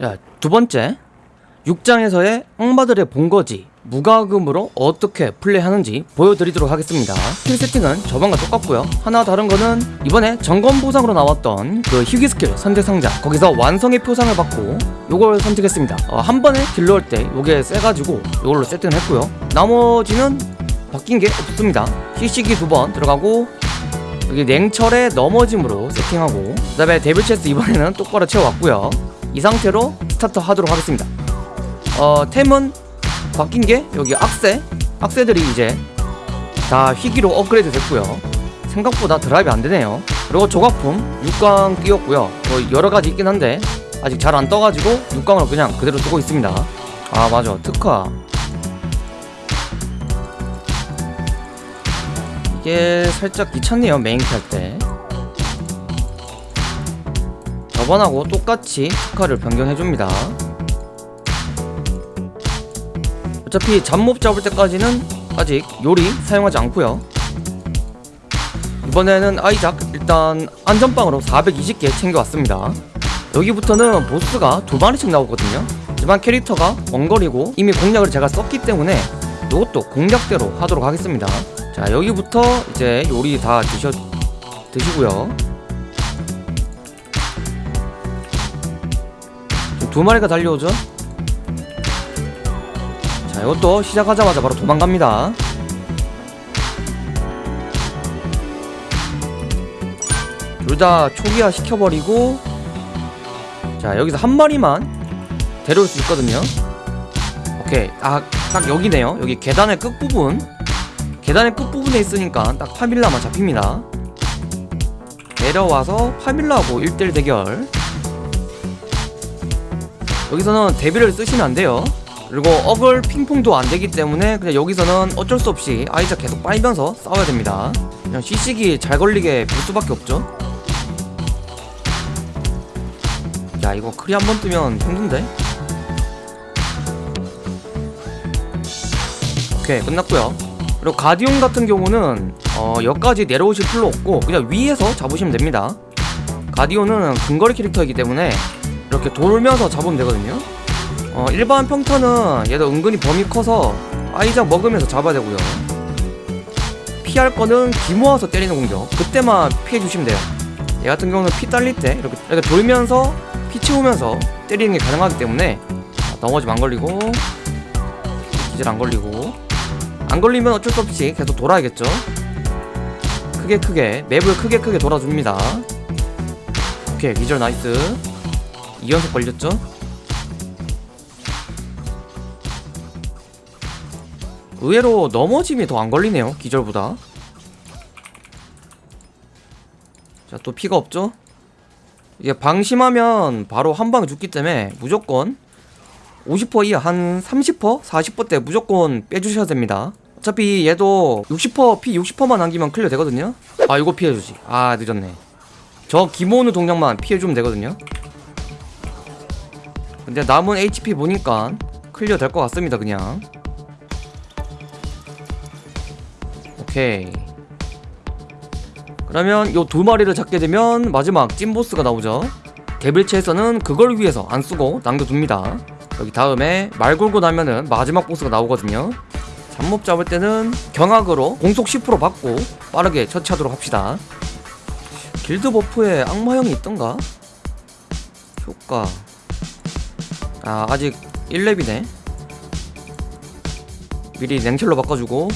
야, 두 번째. 6장에서의 악마들의 본거지 무과금으로 어떻게 플레이하는지 보여드리도록 하겠습니다. 스킬 세팅은 저번과 똑같고요. 하나 다른 거는 이번에 점검 보상으로 나왔던 그 희귀 스킬 선택 상자. 거기서 완성의 표상을 받고 요걸 선택했습니다. 어, 한 번에 딜러 할때 요게 세가지고 요걸로 세팅을 했고요. 나머지는 바뀐 게 없습니다. 희식이 두번 들어가고 여기 냉철의 넘어짐으로 세팅하고 그 다음에 Devil Chaser 이번에는 똑바로 채워왔고요 이 상태로 스타트 하도록 하겠습니다. 어 템은 바뀐 게 여기 악세 악세들이 이제 다 희귀로 업그레이드 됐고요. 생각보다 drop이 안 되네요. 그리고 조각품 6강 띄웠고요. 뭐 여러 가지 있긴 한데 아직 잘 안 떠가지고 6강으로 그냥 그대로 두고 있습니다. 아 맞아. 특화. 이게 살짝 귀찮네요 메인퀘 할때 저번하고 똑같이 특화를 변경해줍니다. 어차피 잡몹 잡을 때까지는 아직 요리 사용하지 않고요. 이번에는 아이작 일단 안전빵으로 420개 챙겨왔습니다. 여기부터는 보스가 두 마리씩 나오거든요. 하지만 캐릭터가 원거리고 이미 공략을 제가 썼기 때문에 이것도 공략대로 하도록 하겠습니다. 자 여기부터 이제 요리 다 드셔 드시고요 두 마리가 달려오죠? 자 이것도 시작하자마자 바로 도망갑니다. 둘 다 초기화 시켜버리고 자 여기서 한 마리만 데려올 수 있거든요. 오케이. 아, 딱 여기네요. 여기 계단의 끝부분. 계단의 끝부분에 있으니까 딱 파밀라만 잡힙니다. 내려와서 파밀라하고 1대1 대결 여기서는 데뷔를 쓰시면 안 돼요. 그리고 어글 핑퐁도 안 되기 때문에 그냥 여기서는 어쩔 수 없이 아이작 계속 빨면서 싸워야 됩니다. 그냥 시식이 잘 걸리게 볼 수밖에 없죠. 야 이거 크리 한 번 뜨면 힘든데? 오케이 끝났고요. 그리고 가디온 같은 경우는 어, 여기까지 내려오실 필요 없고 그냥 위에서 잡으시면 됩니다. 가디온은 근거리 캐릭터이기 때문에 이렇게 돌면서 잡으면 되거든요. 어, 일반 평타는 얘도 은근히 범위 커서 아이작 먹으면서 잡아야 되고요. 피할 거는 기 모아서 때리는 공격. 그때만 피해 주시면 돼요. 얘 같은 경우는 피 딸릴 때 이렇게, 이렇게 돌면서 피 채우면서 때리는 게 가능하기 때문에 자, 넘어지면 안 걸리고 기절 안 걸리고. 안 걸리면 어쩔 수 없이 계속 돌아야겠죠? 크게 크게 맵을 크게 크게 돌아줍니다. 오케이 기절 nice 2연속 걸렸죠? 의외로 넘어짐이 더 안 걸리네요 기절보다. 자 또 피가 없죠? 이게 방심하면 바로 한 방에 죽기 때문에 무조건 50% 이하 한 30%? 40%대 무조건 빼주셔야 됩니다. 어차피 얘도 60%피 60%만 남기면 클리어 되거든요. 아 이거 피해주지. 아 늦었네. 저 기모으는 동작만 피해주면 되거든요 근데 남은 HP 보니까 클리어 될 것 같습니다 그냥. 오케이. 그러면 요 두 마리를 잡게 되면 마지막 찐보스가 나오죠. 데빌체에서는 그걸 위해서 안 쓰고 남겨둡니다. 여기 다음에 말 걸고 나면은 마지막 보스가 나오거든요. 잡몹 잡을 때는 경악으로 공속 10% 받고 빠르게 처치하도록 합시다. 길드 버프에 악마형이 있던가? 효과 아 아직 1렙이네. 미리 냉철로 바꿔주고.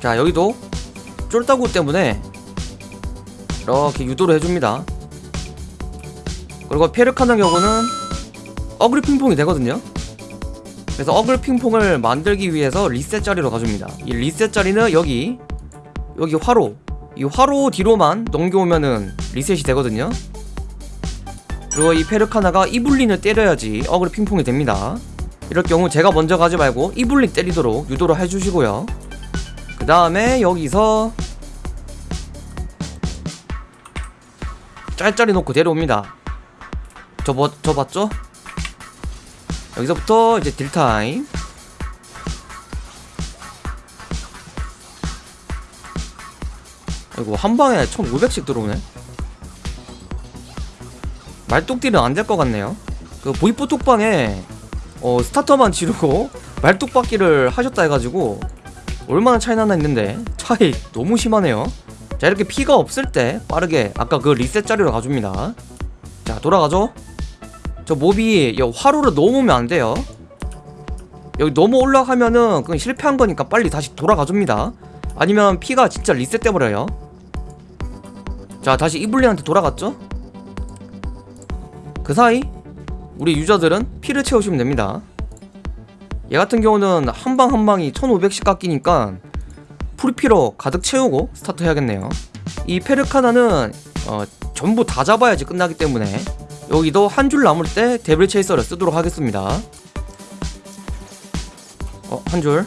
자 여기도 쫄따구 때문에 이렇게 유도를 해줍니다. 그리고 페르카는 경우는 어그리 핑퐁이 되거든요. 그래서 어글 핑퐁을 만들기 위해서 리셋 자리로 가줍니다. 이 리셋 자리는 여기 여기 화로. 이 화로 뒤로만 넘겨오면은 리셋이 되거든요 그리고 이 페르카나가 이블린을 때려야지 어그리 핑퐁이 됩니다. 이럴 경우 제가 먼저 가지 말고 이블린 때리도록 유도를 해주시고요. 그 다음에 여기서 짤짤이 놓고 데려옵니다. 저, 뭐, 저 봤죠? 여기서부터 이제 딜타임. 아이고 한방에 1500씩 들어오네 말뚝딜은 안 될 것 같네요. 그 보이프 톡방에 어, 스타터만 지르고 말뚝박기를 하셨다 해가지고 얼마나 차이 나나 했는데 차이 너무 심하네요. 자 이렇게 피가 없을 때 빠르게 아까 그 리셋 자리로 가줍니다. 자 돌아가죠? 저 몹이 여 화로를 넘으면 안 돼요. 여기 넘어 올라가면은 그건 실패한 거니까 빨리 다시 돌아가줍니다. 아니면 피가 진짜 리셋돼 버려요. 자 다시 이블리한테 돌아갔죠 그 사이 우리 유저들은 피를 채우시면 됩니다 얘 같은 경우는 한 방 한 방이 1500씩 깎이니까 full피로 가득 채우고 스타트 해야겠네요 이 페르카나는 어, 전부 다 잡아야지 끝나기 때문에 여기도 한 줄 남을 때 Devil Chaser를 쓰도록 하겠습니다 어, 한 줄.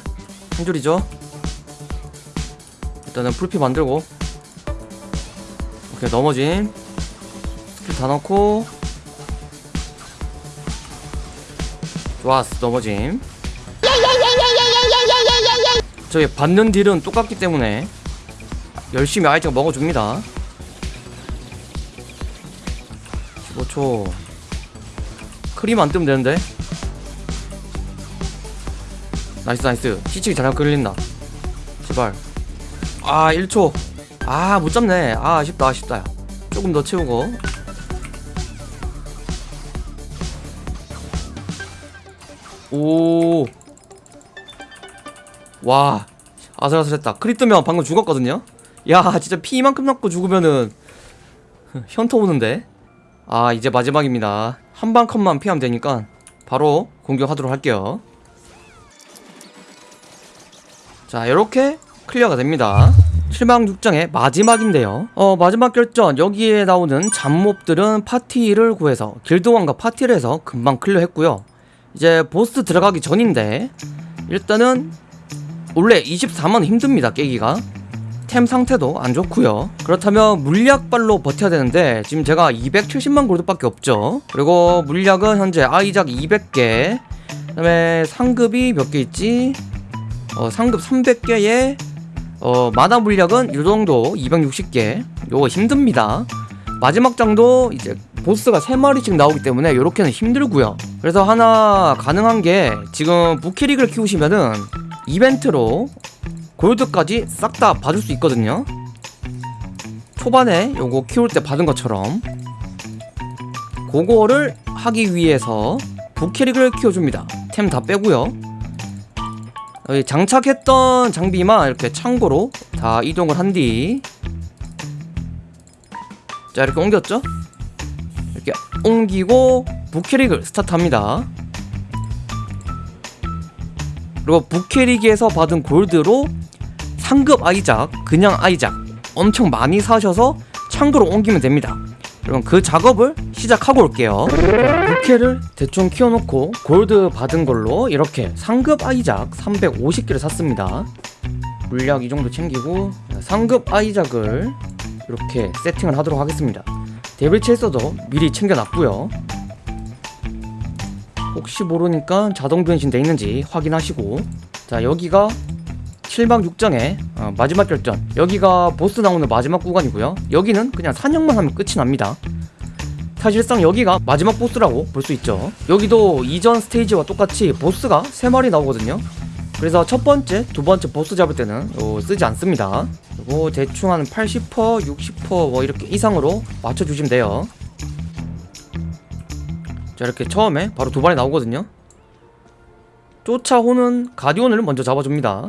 한 줄이죠. 일단은 풀피 만들고. 오케이, 넘어짐. 스킬 다 넣고. 좋았어, 넘어짐. 저기 받는 딜은 똑같기 때문에 열심히 아이템 먹어줍니다. 15초. 크림 안 뜨면 되는데. nice nice 시치기 잘 끌린다 제발 아 1초 아 못잡네 아 아쉽다 아쉽다 조금 더 채우고 오 와 아슬아슬했다. 크리 뜨면 방금 죽었거든요? 야 진짜 피 이만큼 남고 죽으면은 현타 오는데? 아 이제 마지막입니다. 한 방 컷만 피하면 되니까 바로 공격하도록 할게요. 자 이렇게 클리어가 됩니다. 7방 6장의 마지막인데요. 어 마지막 결전. 여기에 나오는 잡몹들은 파티를 구해서 길드원과 파티를 해서 금방 클리어했고요 이제 보스 들어가기 전인데 일단은 원래 24만 힘듭니다 깨기가. 템 상태도 안 좋고요. 그렇다면 물약발로 버텨야 되는데 지금 제가 270만 골드밖에 없죠. 그리고 물약은 현재 아이작 200개 그 다음에 상급이 몇 개 있지? 어, 상급 300개에 어, 마나 물약은 이 정도 260개. 요거 힘듭니다 마지막 장도 이제 보스가 3마리씩 나오기 때문에 요렇게는 힘들고요. 그래서 하나 가능한 게 지금 부캐릭을 키우시면은 이벤트로 골드까지 싹 다 받을 수 있거든요. 초반에 요거 키울 때 받은 것처럼 그거를 하기 위해서 부캐릭을 키워줍니다. 템 다 빼고요. 장착했던 장비만 이렇게 창고로 다 이동을 한 뒤 자 이렇게 옮겼죠? 이렇게 옮기고 부캐릭을 스타트합니다. 그리고 부캐릭에서 받은 골드로 상급 아이작, 그냥 아이작 엄청 많이 사셔서 창고로 옮기면 됩니다. 그럼 그 작업을 시작하고 올게요. 부캐를 대충 키워놓고 골드 받은 걸로 이렇게 상급 아이작 350개를 샀습니다. 물약 이 정도 챙기고 상급 아이작을 이렇게 세팅을 하도록 하겠습니다. 데빌 체이서도 미리 챙겨놨고요. 혹시 모르니까 자동 변신 돼 있는지 확인하시고. 자 여기가 7방 6장의 어, 마지막 결전. 여기가 보스 나오는 마지막 구간이고요. 여기는 그냥 사냥만 하면 끝이 납니다. 사실상 여기가 마지막 보스라고 볼 수 있죠. 여기도 이전 스테이지와 똑같이 보스가 3마리 나오거든요. 그래서 첫 번째, 두 번째 보스 잡을 때는 어, 쓰지 않습니다 그리고 대충 한 80%, 60%뭐 이렇게 이상으로 맞춰주시면 돼요. 자 이렇게 처음에 바로 두 마리 나오거든요. 쫓아오는 가디온을 먼저 잡아줍니다.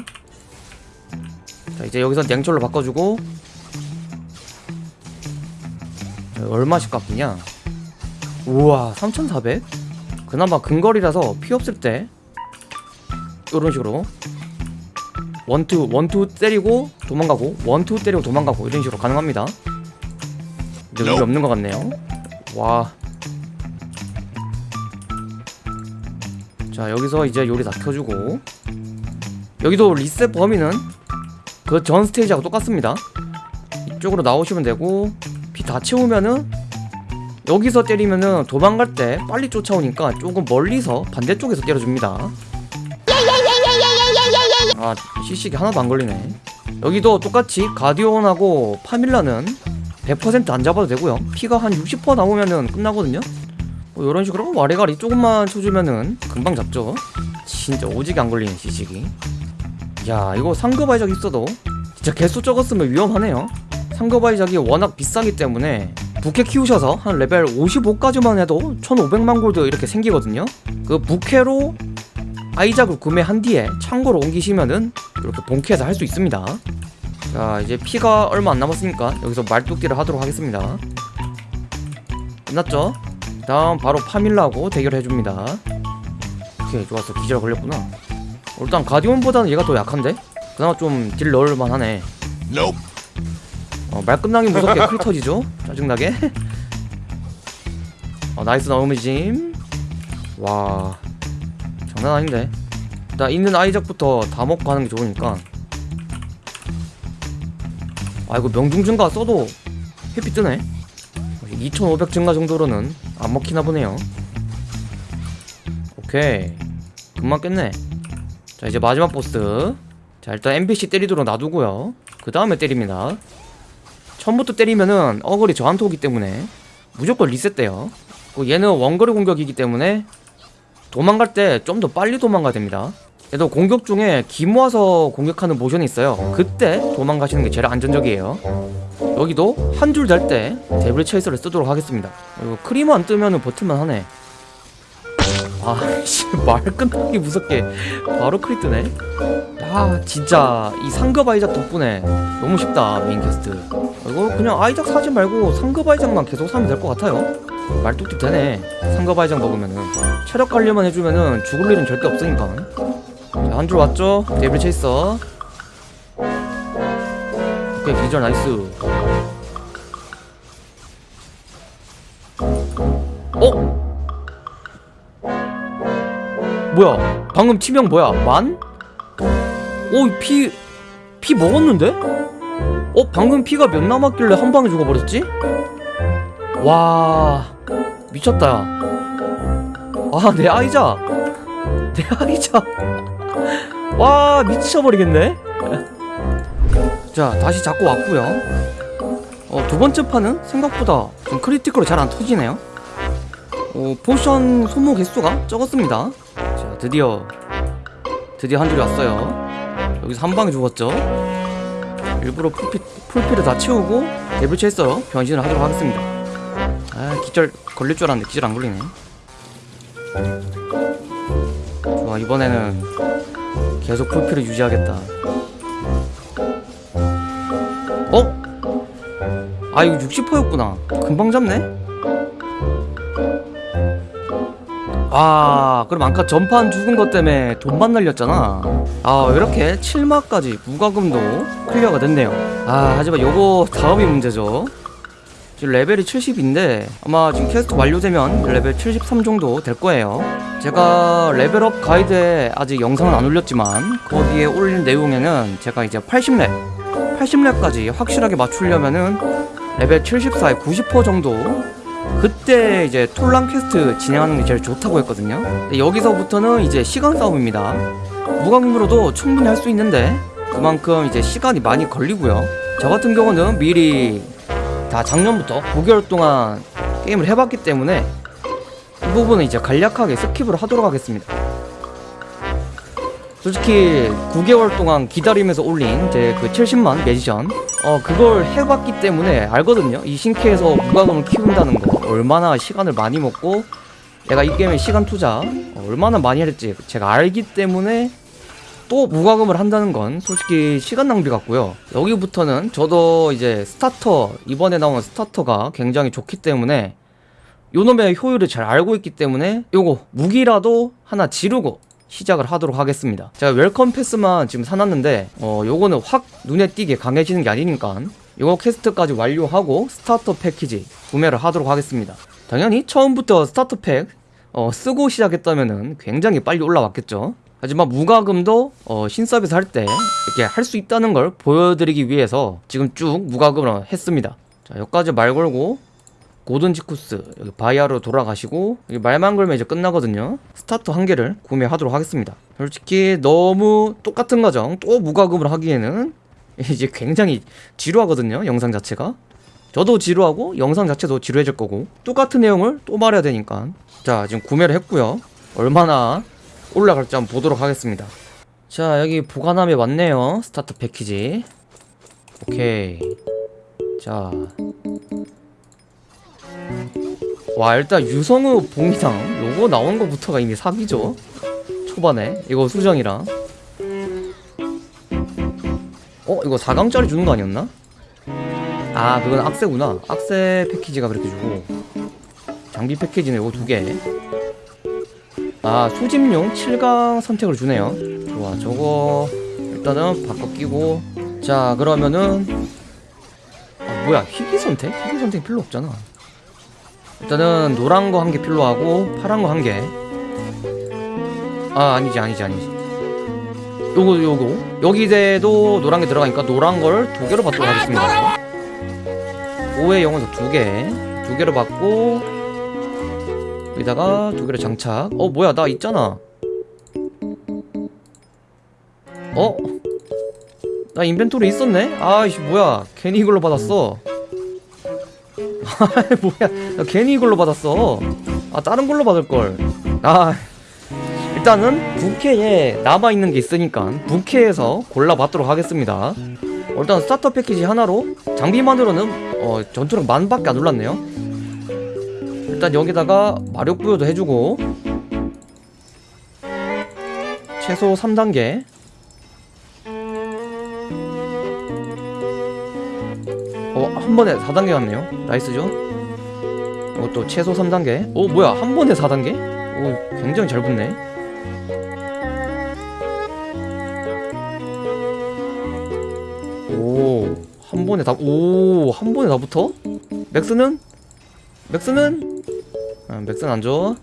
자 이제 여기서 냉철로 바꿔주고. 자, 얼마씩 깎이냐? 우와 3400? 그나마 근거리라서 피 없을 때 이런 식으로 원투 원투 때리고 도망가고 원투 때리고 도망가고 이런 식으로 가능합니다. 근데 의미 없는 것 같네요. 와. 자 여기서 이제 요리 다 켜주고. 여기도 리셋 범위는 그 전 스테이지하고 똑같습니다. 이쪽으로 나오시면 되고 피 다 채우면은 여기서 때리면은 도망갈 때 빨리 쫓아오니까 조금 멀리서 반대쪽에서 때려줍니다 아 CC기 하나도 안 걸리네. 여기도 똑같이 가디온하고 파밀라는 100%안 잡아도 되고요. 피가 한 60% 남으면은 끝나거든요. 뭐 이런 식으로 와리가리 조금만 쳐주면은 금방 잡죠. 진짜 오지게 안 걸리는 시식이. 야 이거 상급 아이작 있어도 진짜 개수 적었으면 위험하네요. 상급 아이작이 워낙 비싸기 때문에 부캐 키우셔서 한 레벨 55까지만 해도 1500만 골드 이렇게 생기거든요. 그 부캐로 아이작을 구매한 뒤에 창고로 옮기시면은 이렇게 본캐에서 할 수 있습니다. 자 이제 피가 얼마 안 남았으니까 여기서 말뚝기를 하도록 하겠습니다. 끝났죠? 다음 바로 파밀라하고 대결 해줍니다. 오케이 좋았어. 기절 걸렸구나. 어, 일단 가디온보다는 얘가 더 약한데? 그나마 좀 딜 넣을만 하네. 어, 말 끝나기 무섭게 크리 터지죠? 짜증나게? 어, nice 넘어짐. 와 장난 아닌데. 일단 있는 아이작부터 다 먹고 하는 게 좋으니까. 아 이거 명중 증가 써도 회피 뜨네. 2500 증가 정도로는 안 먹히나 보네요. 오케이. 금방 깼네. 자 이제 마지막 보스. 자 일단 NPC 때리도록 놔두고요. 그 다음에 때립니다. 처음부터 때리면은 어글이 저한테 오기 때문에 무조건 리셋돼요. 그 얘는 원거리 공격이기 때문에 도망갈 때 좀 더 빨리 도망가야 됩니다. 얘도 공격 중에 기 모아서 공격하는 모션이 있어요. 그때 도망가시는 게 제일 안전적이에요. 여기도 한줄될때 데블 체이서를 쓰도록 하겠습니다. 크리머 안 뜨면은 버틸만 하네. 아씨 말 끝나기 무섭게 바로 크리 뜨네. 아 진짜 이 상급 아이작 덕분에 너무 쉽다 메인 퀘스트. 이거 그냥 아이작 사지 말고 상급 아이작만 계속 사면 될 것 같아요 말뚝딜 되네 아이작 먹으면은 체력 관리만 해주면은 죽을 일은 절대 없으니까 자 한 줄 왔죠? Devil Chaser 오케이 기절 nice 어? 뭐야 방금 치명 뭐야 만? 오, 피, 피 먹었는데? 어, 방금 피가 몇 남았길래 한 방에 죽어버렸지? 와, 미쳤다. 아, 내 아이자. 내 아이자. 와, 미쳐버리겠네? 자, 다시 잡고 왔고요 어, 두 번째 판은 생각보다 좀 critical로 잘 안 터지네요. 어, potion 소모 개수가 적었습니다. 자, 드디어, 드디어 한 줄이 왔어요. 여기서 한 방에 죽었죠 일부러 풀피, 풀피를 다 채우고 데블 체이서로 변신을 하도록 하겠습니다 아 기절 걸릴 줄 알았는데 기절 안 걸리네. 좋아 이번에는 계속 풀피를 유지하겠다. 어? 아 이거 60%였구나. 금방 잡네? 아 그럼 아까 전판 죽은 것 때문에 돈만 날렸잖아. 아 이렇게? 7막까지 무과금도 clear가 됐네요. 아 하지만 요거 다음이 문제죠 지금 레벨이 70인데 아마 지금 퀘스트 완료되면 레벨 73 정도 될 거예요. 제가 level up 가이드에 아직 영상은 안 올렸지만 거기에 올린 내용에는 제가 이제 80렙 80렙까지 확실하게 맞추려면은 레벨 74에 90% 정도 그때 이제 톨랑 퀘스트 진행하는 게 제일 좋다고 했거든요. 여기서부터는 이제 시간 싸움입니다. 무과금으로도 충분히 할 수 있는데 그만큼 이제 시간이 많이 걸리고요. 저 같은 경우는 미리 다 작년부터 9개월 동안 게임을 해봤기 때문에 이 부분은 이제 간략하게 skip을 하도록 하겠습니다. 솔직히 9개월 동안 기다리면서 올린 제 그 70만 magician 어 그걸 해봤기 때문에 알거든요. 이 신캐에서 무과금을 키운다는 거 얼마나 시간을 많이 먹고 내가 이 게임에 시간 투자 어, 얼마나 많이 했지 제가 알기 때문에 또 무과금을 한다는 건 솔직히 시간 낭비 같고요. 여기부터는 저도 이제 starter 이번에 나온 starter가 굉장히 좋기 때문에 요놈의 효율을 잘 알고 있기 때문에 요거 무기라도 하나 지르고 시작을 하도록 하겠습니다. 제가 welcome pass만 지금 사놨는데 어 요거는 확 눈에 띄게 강해지는 게 아니니까 요거 quest까지 완료하고 starter 패키지 구매를 하도록 하겠습니다. 당연히 처음부터 starter pack 어, 쓰고 시작했다면은 굉장히 빨리 올라왔겠죠 하지만 무과금도 어, 신서비스 할 때 이렇게 할 수 있다는 걸 보여드리기 위해서 지금 쭉 무과금을 했습니다. 자 여기까지 말 걸고 고든 지쿠스 여기 바이아로 돌아가시고 여기 말만 걸면 이제 끝나거든요. starter 한 개를 구매하도록 하겠습니다. 솔직히 너무 똑같은 과정 또 무과금을 하기에는 이제 굉장히 지루하거든요 영상 자체가. 저도 지루하고 영상 자체도 지루해질 거고 똑같은 내용을 또 말해야 되니까. 자 지금 구매를 했고요. 얼마나 올라갈지 한번 보도록 하겠습니다. 자 여기 보관함에 왔네요. starter 패키지. 오케이. 자. 와 일단 유성우 봉이상 요거 나온 거부터가 이미 사기죠? 초반에. 이거 수정이랑. 어 이거 4강짜리 주는 거 아니었나? 아 그건 악세구나. 악세 패키지가 그렇게 주고. 장비 패키지는 요거 두개 아 소집용 7강 선택을 주네요 좋아 저거 일단은 바꿔 끼고 자 그러면은 아 뭐야 희귀 선택? 희귀 선택 필요 없잖아 일단은 노란 거 한 개 필요하고 파란 거 한 개. 아 아니지 아니지 아니지. 요거 요거 여기에도 노란 게 들어가니까 노란 걸 두 개로 받도록 하겠습니다. 5의 영혼석 두 개, 두 개로 받고 여기다가 두 개로 장착. 어 뭐야 나 있잖아. 어? 나 인벤토리 있었네? 아이씨 뭐야 괜히 이걸로 받았어. 아 뭐야 나 괜히 이걸로 받았어 아 다른 걸로 받을걸 아 일단은 부캐에 남아있는 게 있으니까 부캐에서 골라봤도록 하겠습니다 어, 일단 starter 패키지 하나로 장비만으로는 어, 전투력 만밖에 안 올랐네요 일단 여기다가 마력 부여도 해주고 최소 3단계 어, 한 번에 4단계 갔네요. nice죠? 이것도 최소 3단계. 오, 뭐야, 한 번에 4단계? 오, 굉장히 잘 붙네. 오, 한 번에 다, 오, 한 번에 다 붙어? max는? max는? 아, max는 안 줘.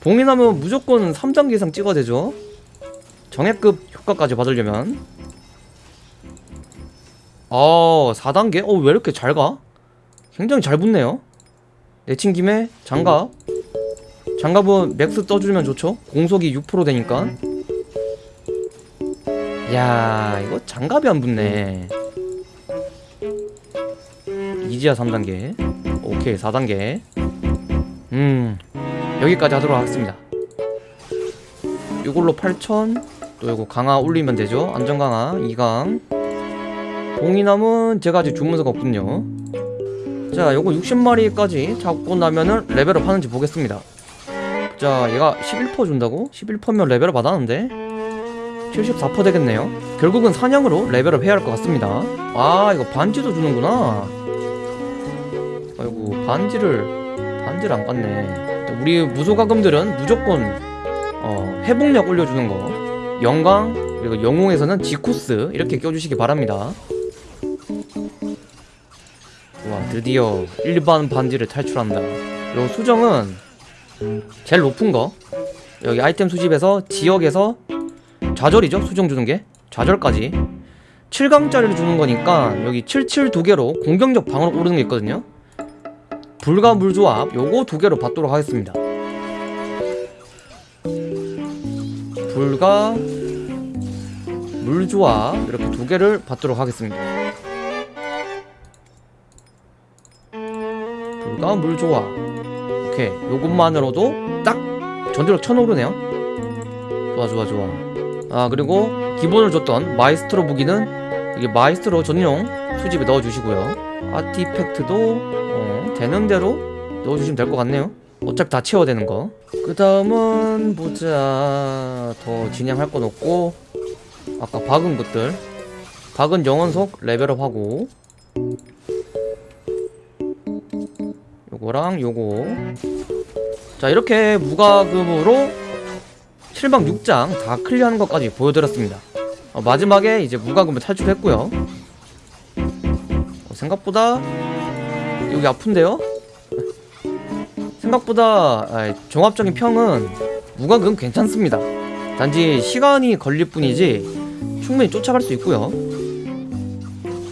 봉인하면 무조건 3단계 이상 찍어야 되죠? 정예급 효과까지 받으려면. 어 4단계? 어 왜 이렇게 잘 가? 굉장히 잘 붙네요 내친 김에 장갑 장갑은 max 떠주면 좋죠 공속이 6% 되니까 야 이거 장갑이 안 붙네 이지야 3단계 오케이 4단계 음 여기까지 하도록 하겠습니다. 이걸로 8000또 이거 강화 올리면 되죠? 안전강화 2강. 봉이남은 제가 아직 주문서가 없군요. 자 요거 60마리까지 잡고 나면은 level up 하는지 보겠습니다. 자 얘가 11% 준다고? 11%면 level up 받았는데? 74% 되겠네요. 결국은 사냥으로 level up 해야 할 것 같습니다. 아 이거 반지도 주는구나. 아이고 반지를 반지를 안 깠네. 우리 무소가금들은 무조건 어, 회복력 올려주는 거. 영광 그리고 영웅에서는 지코스 이렇게 껴주시기 바랍니다. 와 드디어 일반 반지를 탈출한다. 요 수정은 제일 높은 거. 여기 아이템 수집에서 지역에서 좌절이죠? 수정 주는 게? 좌절까지. 7강짜리를 주는 거니까 여기 77 두 개로 공격력 방어력 오르는 게 있거든요 불과 물조합 요거 두 개로 받도록 하겠습니다. 불과 물조합 이렇게 두 개를 받도록 하겠습니다. 불과 물조합. 오케이. 요것만으로도 딱 전투력 천 오르네요. 좋아 좋아 좋아. 아 그리고 기본을 줬던 마이스트로 무기는 여기 마이스트로 전용 수집에 넣어주시고요. artifact도 어, 되는 대로? 넣어주시면 될 것 같네요. 어차피 다 채워야 되는 거그 다음은 보자. 더 진행할 건 없고. 아까 박은 것들. 박은 영원석 level up하고. 요거랑 요거. 자 이렇게 무과금으로 7박 6장 다 클리어하는 것까지 보여드렸습니다. 어, 마지막에 이제 무과금을 탈출했고요. 어, 생각보다 여기 아픈데요? 생각보다 종합적인 평은 무과금 괜찮습니다. 단지 시간이 걸릴 뿐이지 충분히 쫓아갈 수 있고요.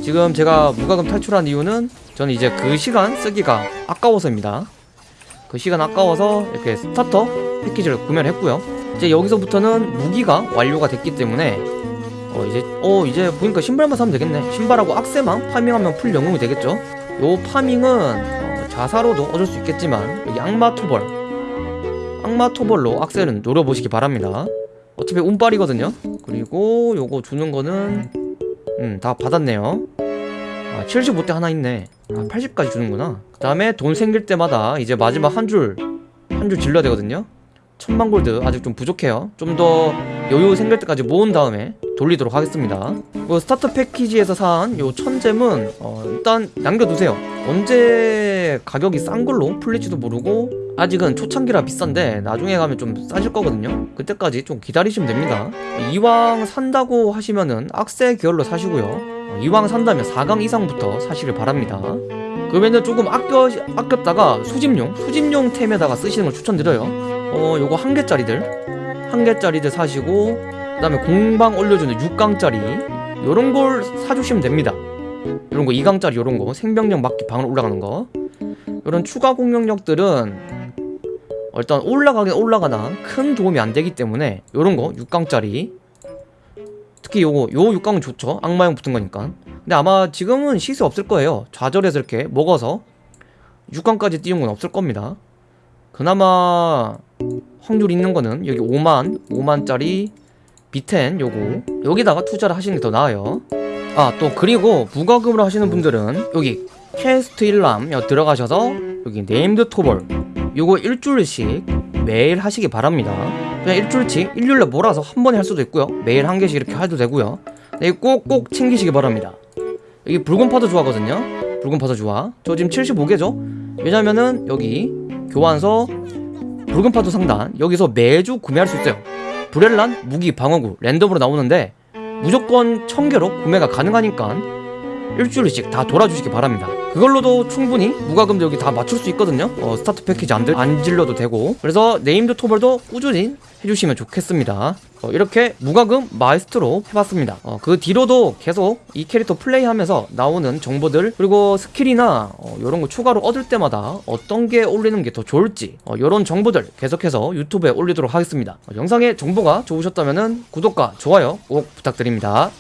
지금 제가 무과금 탈출한 이유는 저는 이제 그 시간 쓰기가 아까워서입니다. 그 시간 아까워서 이렇게 starter 패키지를 구매를 했고요. 이제 여기서부터는 무기가 완료가 됐기 때문에 어 이제 어 이제 보니까 신발만 사면 되겠네. 신발하고 악세만 farming하면 풀 영웅이 되겠죠 요 farming은 어, 자사로도 얻을 수 있겠지만 악마 토벌. 악마 토벌로 악세를 노려보시기 바랍니다. 어차피 운빨이거든요. 그리고 요거 주는 거는 음다 받았네요. 아 75대 하나 있네. 아 80까지 주는구나. 그 다음에 돈 생길 때마다 이제 마지막 한 줄 한 줄 질러야 되거든요 천만 골드 아직 좀 부족해요. 좀 더 여유 생길 때까지 모은 다음에 돌리도록 하겠습니다. 그 스타트 패키지에서 산 요 천잼은 어, 일단 남겨두세요. 언제 가격이 싼 걸로 풀릴지도 모르고 아직은 초창기라 비싼데 나중에 가면 좀 싸질 거거든요. 그때까지 좀 기다리시면 됩니다. 이왕 산다고 하시면은 악세 계열로 사시고요. 어, 이왕 산다면 4강 이상부터 사시길 바랍니다. 그러면은 조금 아껴, 아꼈다가 수집용 수집용 템에다가 쓰시는 걸 추천드려요 어 요거 한 개짜리들. 한 개짜리들 사시고 그 다음에 공방 올려주는 6강짜리. 요런 걸 사주시면 됩니다. 요런 거 2강짜리 요런 거. 생명력 막기 방으로 올라가는 거. 요런 추가 공격력들은 어, 일단 올라가긴 올라가나 큰 도움이 안 되기 때문에 요런 거 6강짜리. 특히 요거 요 6강은 좋죠. 악마형 붙은 거니까. 근데 아마 지금은 시세 없을 거예요. 좌절해서 이렇게 먹어서 6강까지 띄운 건 없을 겁니다. 그나마 확률 있는 거는 여기 5만 5만짜리 B10 요거. 여기다가 투자를 하시는 게 더 나아요. 아 또 그리고 무과금으로 하시는 분들은 여기 퀘스트 일람 여 들어가셔서 여기 named 토벌 요거 일주일씩 매일 하시기 바랍니다. 그냥 일주일치 일요일에 몰아서 한 번에 할 수도 있고요. 매일 한 개씩 이렇게 해도 되고요. 네, 꼭꼭 챙기시기 바랍니다. 여기 붉은 파도 좋아하거든요. 붉은 파도 좋아. 저 지금 75개죠? 왜냐면은 여기 교환서 붉은 파도 상단 여기서 매주 구매할 수 있어요. 브렐란 무기 방어구 랜덤으로 나오는데 무조건 1000개로 구매가 가능하니까 일주일씩 다 돌아주시기 바랍니다 그걸로도 충분히 무과금도 여기 다 맞출 수 있거든요. 어, 스타트 패키지 안, 들, 안 질러도 되고. 그래서 named 토벌도 꾸준히 해주시면 좋겠습니다. 어, 이렇게 무과금 마이스트로 해봤습니다. 어, 그 뒤로도 계속 이 캐릭터 플레이하면서 나오는 정보들 그리고 스킬이나 어, 이런 거 추가로 얻을 때마다 어떤 게 올리는 게 더 좋을지 어, 이런 정보들 계속해서 유튜브에 올리도록 하겠습니다. 어, 영상의 정보가 좋으셨다면 구독과 좋아요 꼭 부탁드립니다